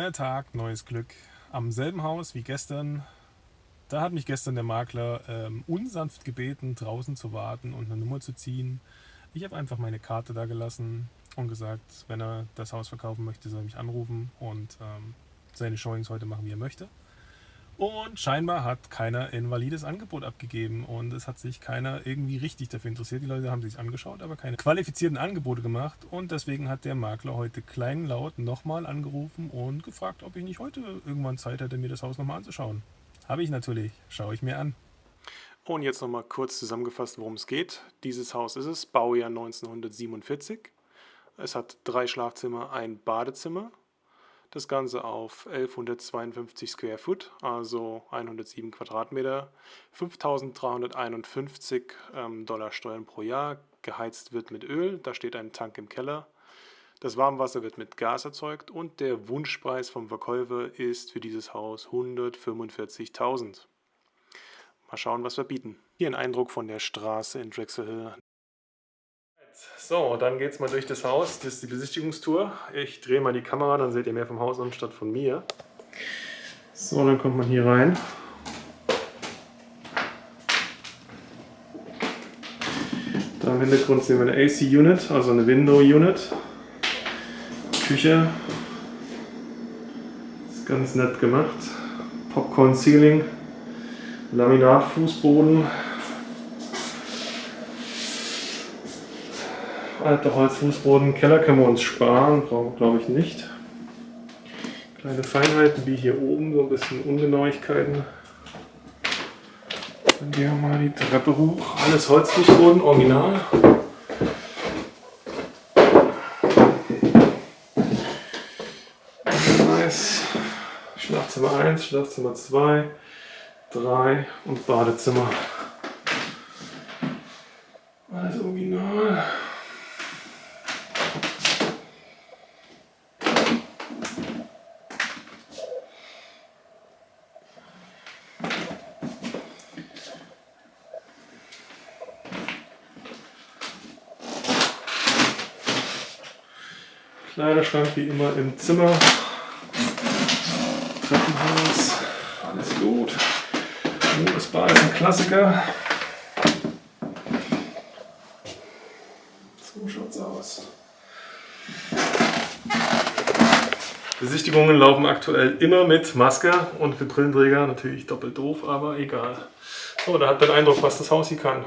Neuer Tag, neues Glück. Am selben Haus wie gestern. Da hat mich gestern der Makler ähm, unsanft gebeten, draußen zu warten und eine Nummer zu ziehen. Ich habe einfach meine Karte da gelassen und gesagt, wenn er das Haus verkaufen möchte, soll er mich anrufen und ähm, seine Showings heute machen, wie er möchte. Und scheinbar hat keiner ein valides Angebot abgegeben und es hat sich keiner irgendwie richtig dafür interessiert. Die Leute haben sich angeschaut, aber keine qualifizierten Angebote gemacht und deswegen hat der Makler heute kleinlaut nochmal angerufen und gefragt, ob ich nicht heute irgendwann Zeit hätte, mir das Haus nochmal anzuschauen. Habe ich natürlich, schaue ich mir an. Und jetzt nochmal kurz zusammengefasst, worum es geht. Dieses Haus ist es, Baujahr 1947. Es hat drei Schlafzimmer, ein Badezimmer das Ganze auf 1152 Square Foot, also 107 Quadratmeter, 5351 ähm, Dollar Steuern pro Jahr. Geheizt wird mit Öl, da steht ein Tank im Keller. Das Warmwasser wird mit Gas erzeugt und der Wunschpreis vom Verkäufer ist für dieses Haus 145.000. Mal schauen, was wir bieten. Hier ein Eindruck von der Straße in Drexel Hill. So, dann geht es mal durch das Haus. Das ist die Besichtigungstour. Ich drehe mal die Kamera, dann seht ihr mehr vom Haus anstatt von mir. So, dann kommt man hier rein. Da im Hintergrund sehen wir eine AC-Unit, also eine Window-Unit. Küche. Ist ganz nett gemacht. Popcorn-Ceiling. Laminat-Fußboden. Alter Holzfußboden, Keller können wir uns sparen, brauchen wir glaube ich nicht. Kleine Feinheiten wie hier oben, so ein bisschen Ungenauigkeiten. Dann gehen wir mal die Treppe hoch. Alles Holzfußboden, original. Nice. Schlafzimmer 1, Schlafzimmer 2, 3 und Badezimmer. Alles original. Kleiderschrank wie immer im Zimmer. Treppenhaus, alles gut. Modusbar ist ein Klassiker. So schaut's aus. Besichtigungen laufen aktuell immer mit Maske und für Brillenträger natürlich doppelt doof, aber egal. So, da hat den Eindruck, was das Haus hier kann.